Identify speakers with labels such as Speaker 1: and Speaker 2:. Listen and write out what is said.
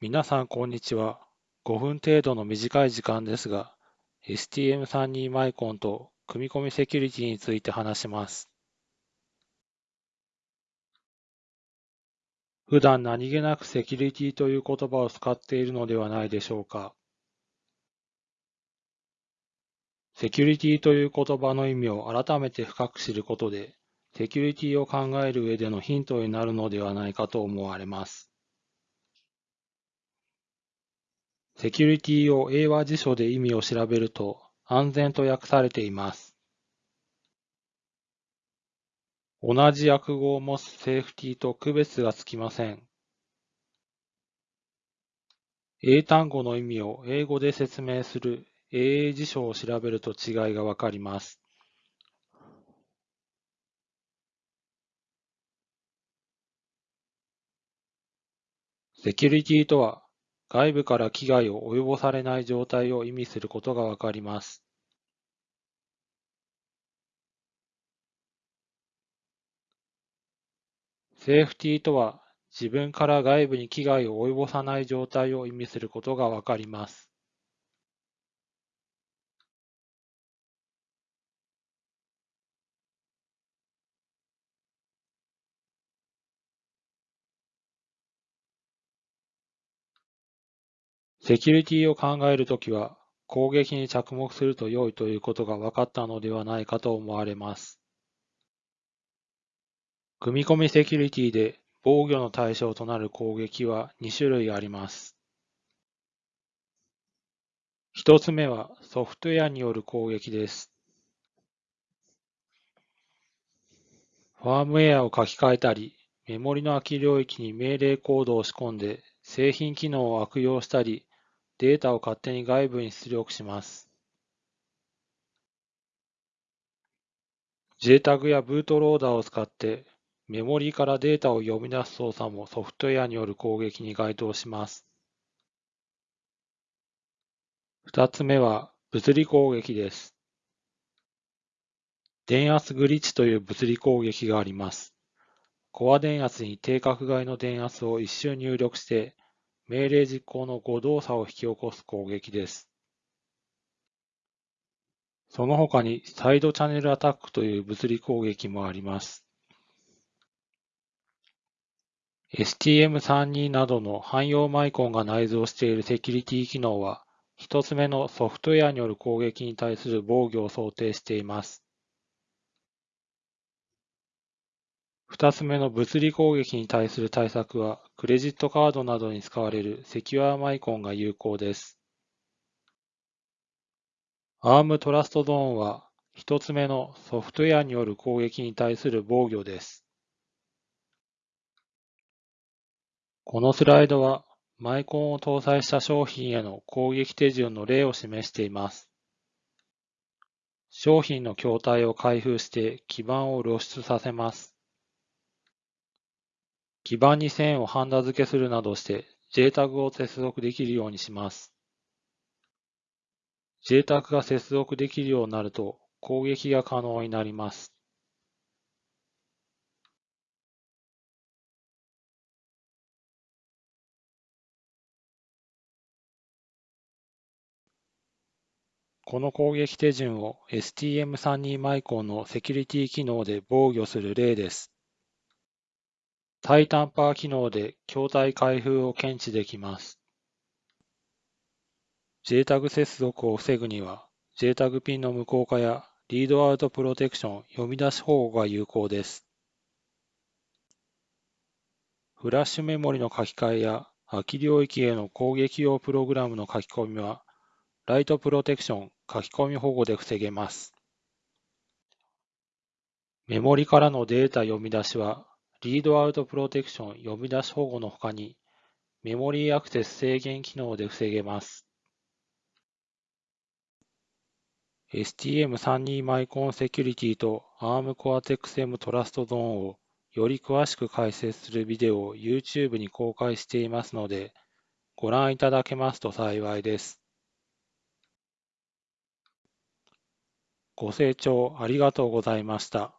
Speaker 1: 皆さんこんにちは。5分程度の短い時間ですが、STM32 マイコンと組み込みセキュリティについて話します。普段何気なくセキュリティという言葉を使っているのではないでしょうか。セキュリティという言葉の意味を改めて深く知ることで、セキュリティを考える上でのヒントになるのではないかと思われます。セキュリティを英和辞書で意味を調べると、安全と訳されています。同じ訳語を持つセーフティと区別がつきません。英単語の意味を英語で説明する英英辞書を調べると違いがわかります。セキュリティとは、外部から危害を及ぼされない状態を意味することがわかります。セーフティーとは、自分から外部に危害を及ぼさない状態を意味することがわかります。セキュリティを考えるときは、攻撃に着目すると良いということが分かったのではないかと思われます。組み込みセキュリティで防御の対象となる攻撃は2種類あります。1つ目はソフトウェアによる攻撃です。ファームウェアを書き換えたり、メモリの空き領域に命令コードを仕込んで製品機能を悪用したり、データを勝手に外部に出力します。JTAG やブートローダーを使ってメモリーからデータを読み出す操作もソフトウェアによる攻撃に該当します。二つ目は物理攻撃です。電圧グリッチという物理攻撃があります。コア電圧に定格外の電圧を一瞬入力して命令実行の誤動作を引き起こす攻撃です。その他にサイドチャンネルアタックという物理攻撃もあります。STM32 などの汎用マイコンが内蔵しているセキュリティ機能は、一つ目のソフトウェアによる攻撃に対する防御を想定しています。二つ目の物理攻撃に対する対策は、クレジットカードなどに使われるセキュアマイコンが有効です。ARM トラストゾーンは、一つ目のソフトウェアによる攻撃に対する防御です。このスライドは、マイコンを搭載した商品への攻撃手順の例を示しています。商品の筐体を開封して基板を露出させます。基板に線をハンダ付けするなどして JTAG を接続できるようにします。JTAG が接続できるようになると攻撃が可能になります。この攻撃手順を STM32 マイコンのセキュリティ機能で防御する例です。タイタンパー機能で筐体開封を検知できます。JTAG 接続を防ぐには、JTAG ピンの無効化やリードアウトプロテクション読み出し保護が有効です。フラッシュメモリの書き換えや空き領域への攻撃用プログラムの書き込みは、ライトプロテクション書き込み保護で防げます。メモリからのデータ読み出しは、リードアウトプロテクション読み出し保護の他に、メモリーアクセス制限機能で防げます。STM32 マイコンセキュリティと ARM Cortex-M トラストゾーンをより詳しく解説するビデオを YouTube に公開していますので、ご覧いただけますと幸いです。ご清聴ありがとうございました。